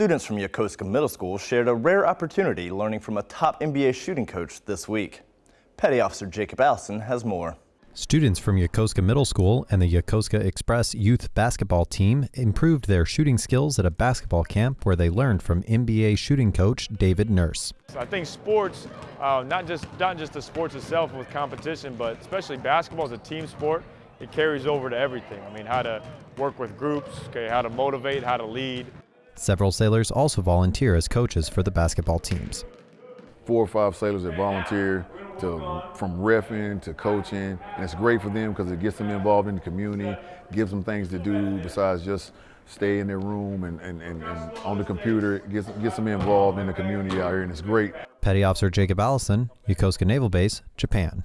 Students from Yokosuka Middle School shared a rare opportunity learning from a top NBA shooting coach this week. Petty Officer Jacob Allison has more. Students from Yokosuka Middle School and the Yokosuka Express youth basketball team improved their shooting skills at a basketball camp where they learned from NBA shooting coach David Nurse. I think sports, uh, not just not just the sports itself with competition, but especially basketball is a team sport. It carries over to everything. I mean, how to work with groups, okay, how to motivate, how to lead. Several sailors also volunteer as coaches for the basketball teams. Four or five sailors that volunteer to, from refing to coaching, and it's great for them because it gets them involved in the community, gives them things to do besides just stay in their room and, and, and, and on the computer, it gets, gets them involved in the community out here, and it's great. Petty Officer Jacob Allison, Yokosuka Naval Base, Japan.